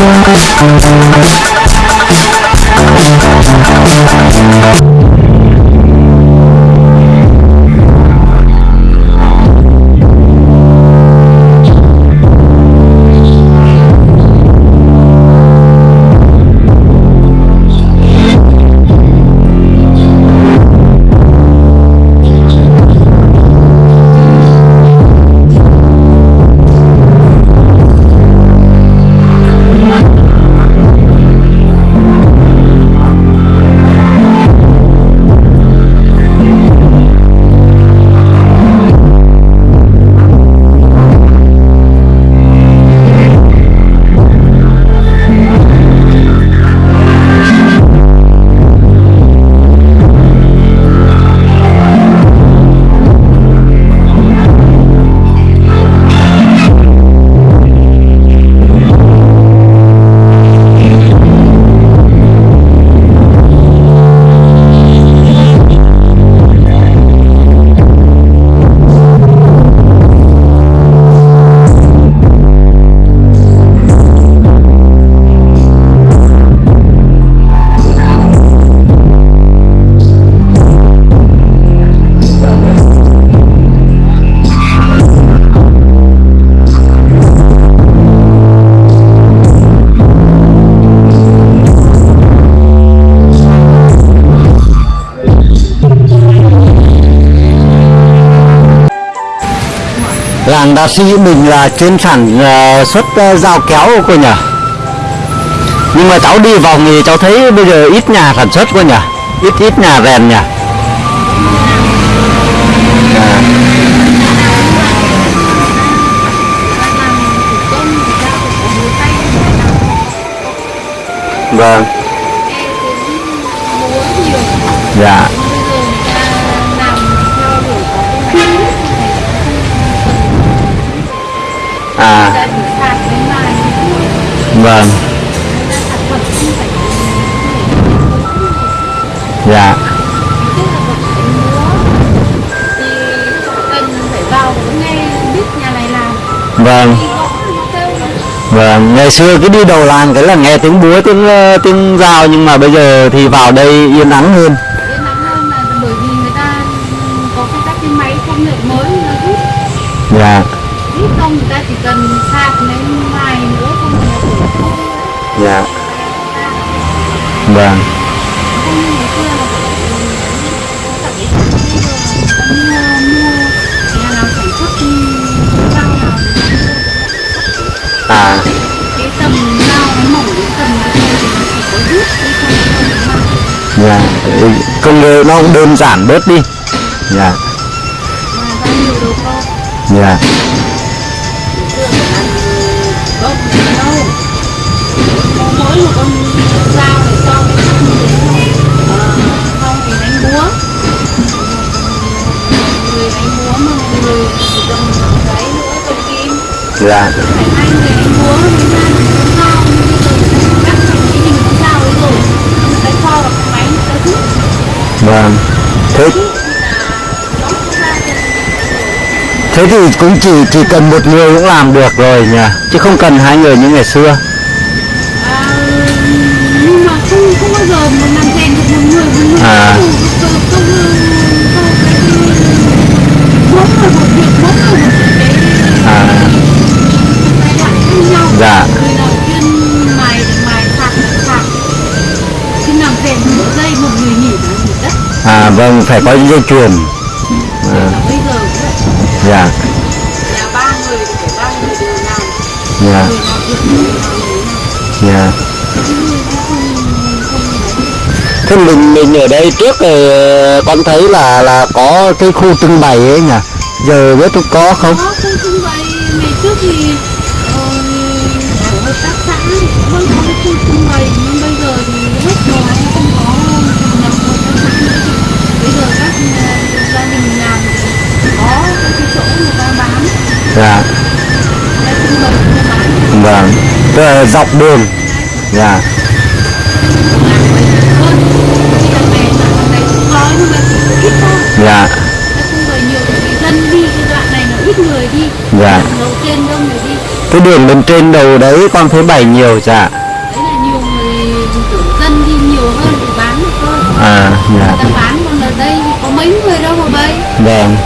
I'm gonna go to the bathroom. Đa sĩ mình là chuyên sản ờ, xuất ờ, dao kéo cô nhỉ? Nhưng mà cháu đi vòng thì cháu thấy bây giờ ít nhà sản xuất cô nhỉ? Ít ít nhà rèn nhỉ? À, vâng dạ. dạ. À. Vâng. Dạ. Vâng. Vâng ngày xưa cứ đi đầu làng cái là nghe tiếng búa, tiếng ờ, tiếng dao, nhưng mà bây giờ thì vào đây yên ắng hơn. Bởi vì cái cái rút không? Người ta chỉ cần sạc lấy vài nữa. Không là thôi dạ vâng ngày cái mua à. Cái tầm dao nó mỏng đến tầm nó chỉ có rút chứ không không có dạ. Ừ, công nó cũng đơn giản bớt đi. Dạ. Dạ. Không, một con dao để cho cái sắc như thế thì đánh búa Một người đánh búa mà một người chỉ cầm giấy nữa cầm kim dạ. Phải hai người đánh búa mới ra được con dao Bây giờ người cắt thành cái hình con dao ấy rồi Người ta cho vào cái máy người ta rút vâng. Thế thì thế thì cũng chỉ chỉ cần một người cũng làm được rồi nhỉ? Chứ không cần hai người như ngày xưa À, nhưng mà không bao giờ mà làm rèn được một người một người. À. không không không mỗi người một việc mỗi người một cái à. Giai đoạn khác nhau. Dạ. người nào chuyên mài thì mài sạc sạc. Chứ làm rèn một giây một người nghỉ là nghỉ đất. À vâng phải có dây chuyền. À, bây giờ vậy. dạ là ba người thì phải ba người đều làm. Dạ. Người thế mình mình ở đây trước thì con thấy là là có cái khu trưng bày ấy nhỉ? Giờ biết có không? Có khu trưng bày. Ngày trước thì ờ, ở hợp tác xã vẫn có cái khu trưng bày nhưng bây giờ thì hết rồi không có thành lập hợp tác xã nữa bây giờ các ờ, gia đình làm có cái, chỗ người ta bán. Dạ. Vâng. Tức là dọc đường. Dạ bây giờ hơn thì đằng này là đằng này cũng có nhưng mà chỉ ít thôi dạ. Bày nhiều thì dân đi cái đoạn này nó ít người đi. Dạ. đầu tiên đông người đi. Cái đường bên trên đầu đấy con thấy bày nhiều dạ. Đấy là nhiều người kiểu dân đi nhiều hơn thì bán được thôi à dạ. Người bán còn ở đây thì có mấy người đâu mà bày. Vâng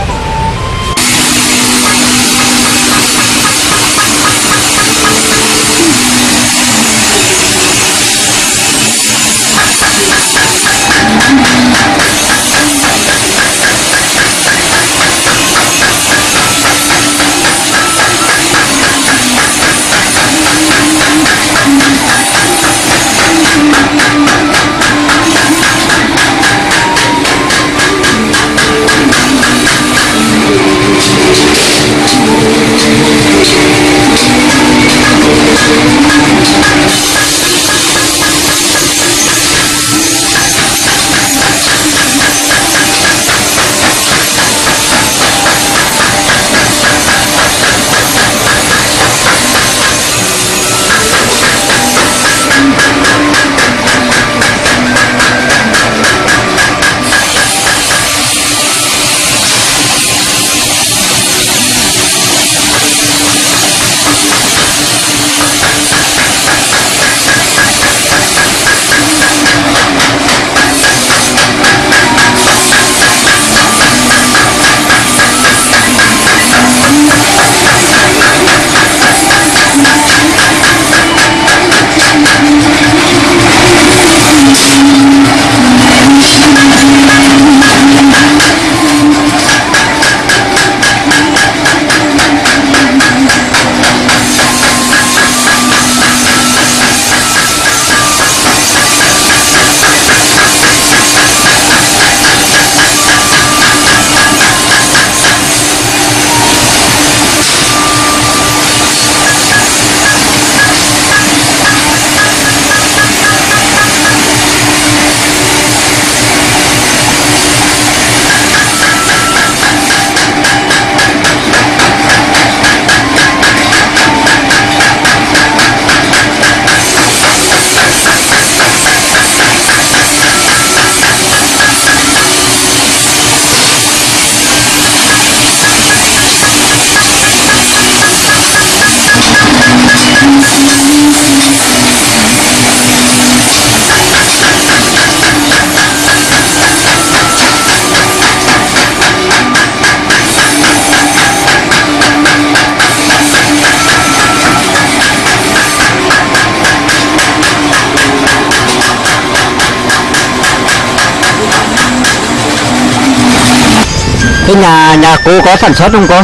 nhà nhà cô có sản xuất không cô?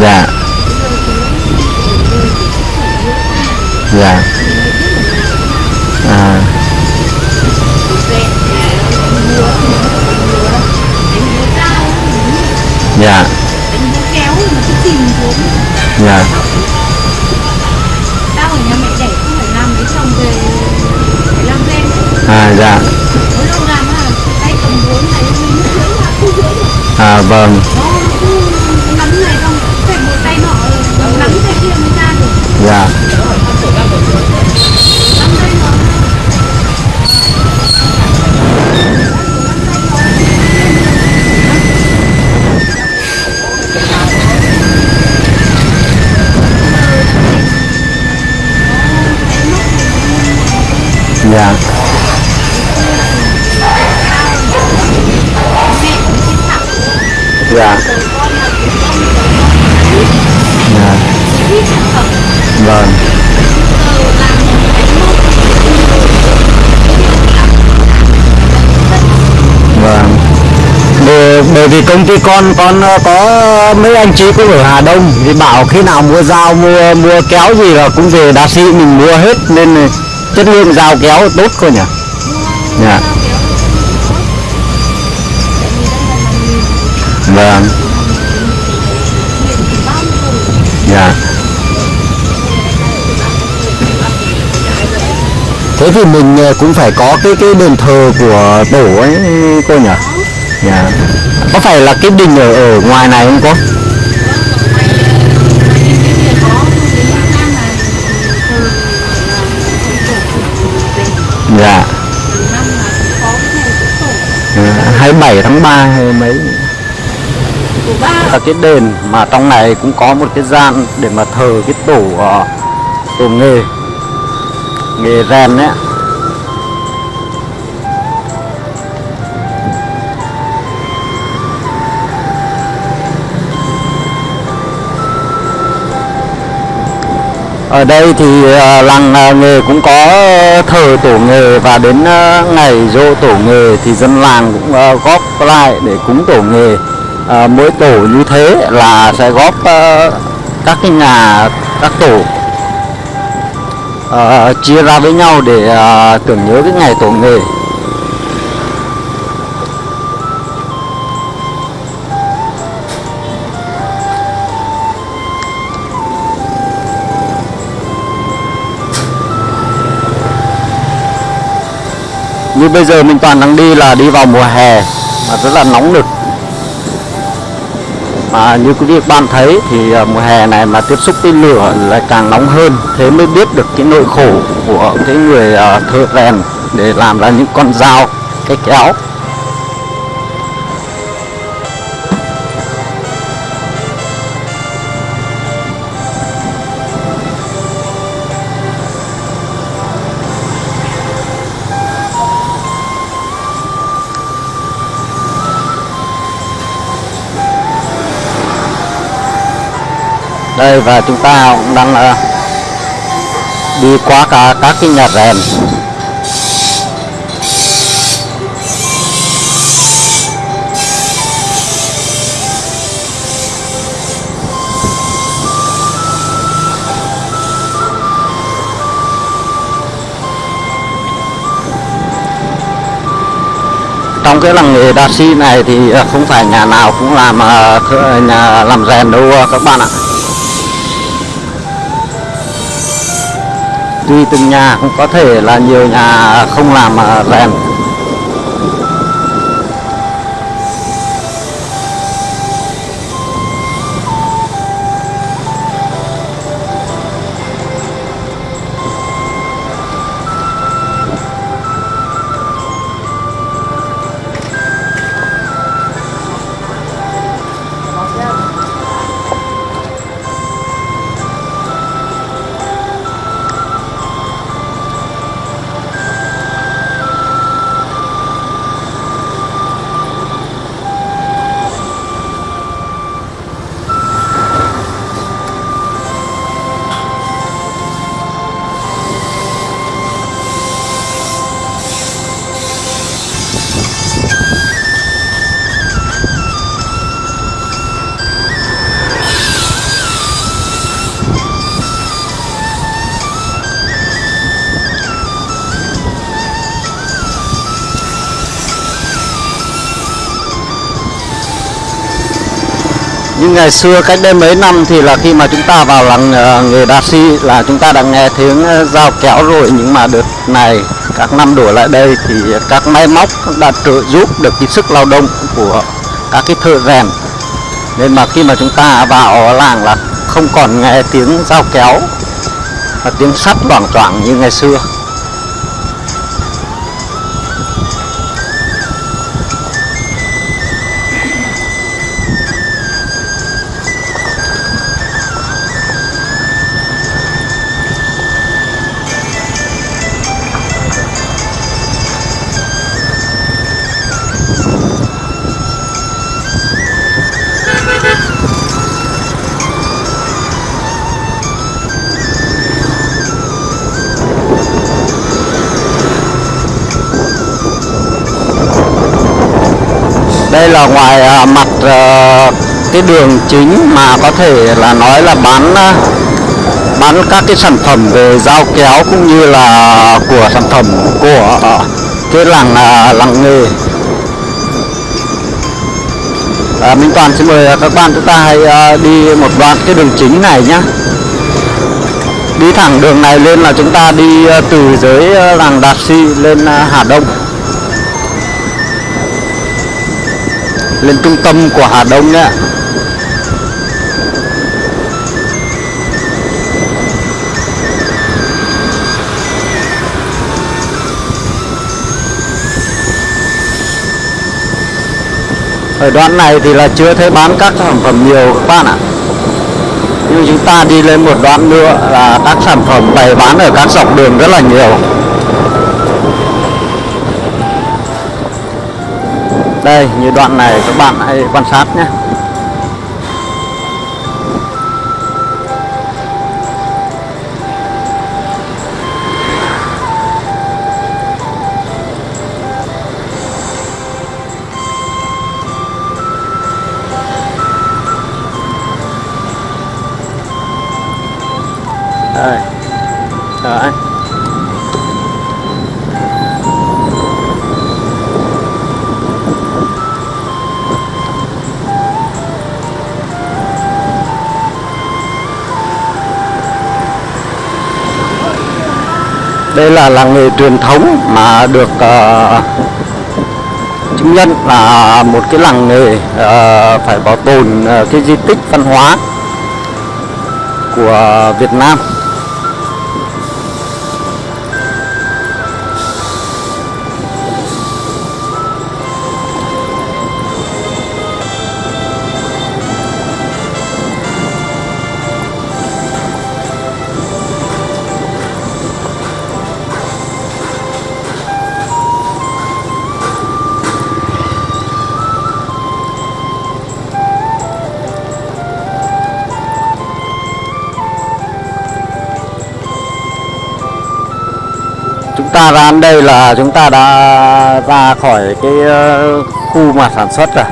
Dạ. Dạ. À. Dạ. Dạ. Tao ở nhà mẹ đẻ không phải làm mấy chồng về phải làm lên à dạ à vâng. dạ Yeah. Dạ. Dạ. Vâng. Vâng. Bởi, bởi vì công ty con con ờ, có mấy anh chị cũng ở Hà Đông thì bảo khi nào mua dao mua mua kéo gì là cũng về đa sĩ mình mua hết nên chất lượng dao kéo tốt cơ nhỉ? Dạ. Vâng. Dạ. Thế thì mình ờ, cũng phải có cái cái đền thờ của tổ ấy, cô nhỉ? Dạ. Có phải là cái đình ở ở ngoài này không cô? Dạ. dạ. Hai bảy tháng 3 hay mấy? Là cái đền mà trong này cũng có một cái gian để mà thờ cái tổ ờ, tổ nghề nghề rèn đấy ở đây thì ờ, làng ờ, nghề cũng có thờ tổ nghề và đến ngày dỗ tổ nghề thì dân làng cũng góp lại để cúng tổ nghề à, mỗi tổ như thế là sẽ góp à, các cái nhà các tổ à, chia ra với nhau để à, tưởng nhớ cái ngày tổ nghề. Như bây giờ mình toàn đang đi là đi vào mùa hè mà rất là nóng nực mà như quý vị bạn thấy thì à, mùa hè này mà tiếp xúc với lửa lại càng nóng hơn, thế mới biết được cái nỗi khổ của cái người à, thợ rèn để làm ra những con dao, cái kéo. Đây và chúng ta cũng đang uh, đi qua cả các cái nhà rèn. Trong cái làng nghề đa si này thì ờ, không phải nhà nào cũng làm ờ, nhà làm rèn đâu các bạn ạ. Tùy từng nhà cũng có thể là nhiều nhà không làm rèn. Ngày xưa cách đây mấy năm thì là khi mà chúng ta vào làng ờ, người nghề đa si là chúng ta đã nghe tiếng ờ, dao kéo rồi. Nhưng mà đợt này, các năm đổ lại đây thì các máy móc đã trợ giúp được cái sức lao động của các cái thợ rèn. Nên mà khi mà chúng ta vào làng là không còn nghe tiếng dao kéo và tiếng sắt loảng choảng như ngày xưa. Là ngoài à, mặt à, cái đường chính mà có thể là nói là bán à, bán các cái sản phẩm về dao kéo cũng như là của sản phẩm của à, cái làng à, làng nghề. À, Minh Toàn xin mời các bạn chúng ta hãy à, đi một đoạn cái đường chính này nhé đi thẳng đường này lên là chúng ta đi à, từ dưới à, làng Đạt Si lên à, Hà Đông. Lên trung tâm của Hà Đông nhé ở đoạn này thì là chưa thấy bán các sản phẩm nhiều các bạn ạ. Nhưng chúng ta đi lên một đoạn nữa là các sản phẩm bày bán ở các dọc đường rất là nhiều. Đây như đoạn này các bạn hãy quan sát nhé. Đây là làng nghề truyền thống mà được uh, chứng nhận là một cái làng nghề uh, phải bảo tồn uh, cái di tích văn hóa của Việt Nam. Ta ra đến đây là chúng ta đã ra khỏi cái ờ, khu mà sản xuất rồi.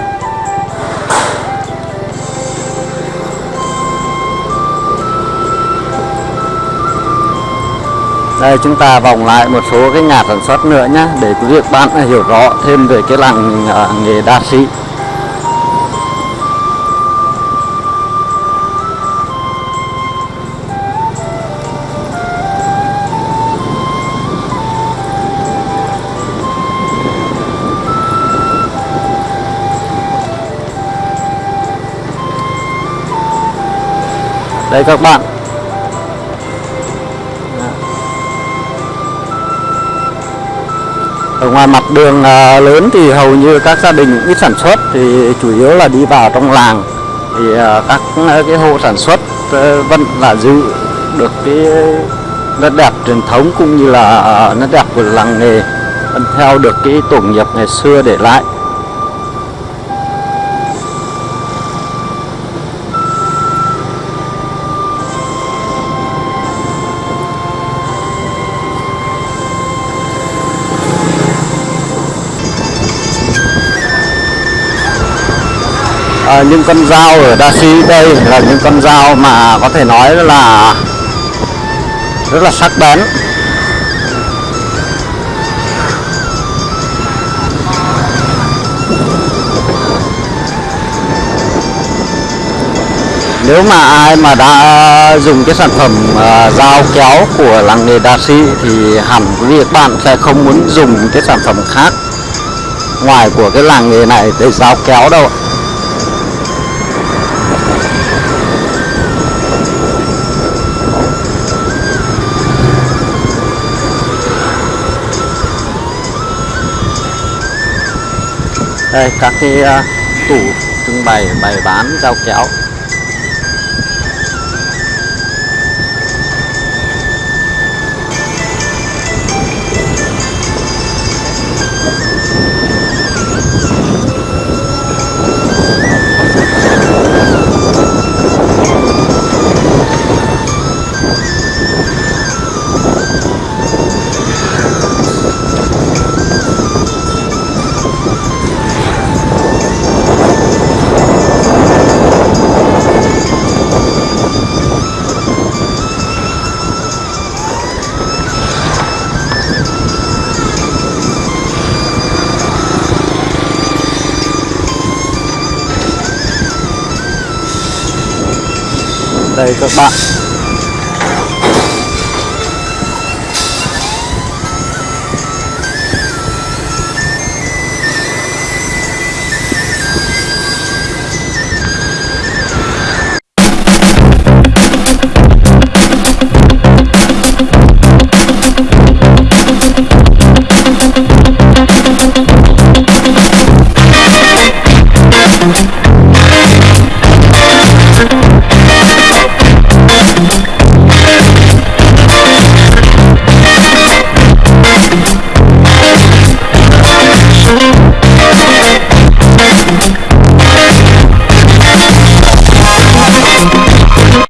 Đây, chúng ta vòng lại một số cái nhà sản xuất nữa nhé để quý vị bạn hiểu rõ thêm về cái làng ờ, nghề đa sĩ. Đây các bạn. Ở ngoài mặt đường à, lớn thì hầu như các gia đình ít sản xuất, thì chủ yếu là đi vào trong làng. Thì à, các à, cái hộ sản xuất vẫn là giữ được cái nét đẹp truyền thống cũng như là nét đẹp của làng nghề, vẫn theo được cái tổ nghiệp ngày xưa để lại. À, những con dao ở Đa Sĩ đây là những con dao mà có thể nói là rất là sắc bén. Nếu mà ai mà đã dùng cái sản phẩm uh, dao kéo của làng nghề đa sĩ thì hẳn quý vị các bạn sẽ không muốn dùng cái sản phẩm khác ngoài của cái làng nghề này để dao kéo đâu đây các cái uh, tủ trưng bày bày bán dao kéo. Đây các bạn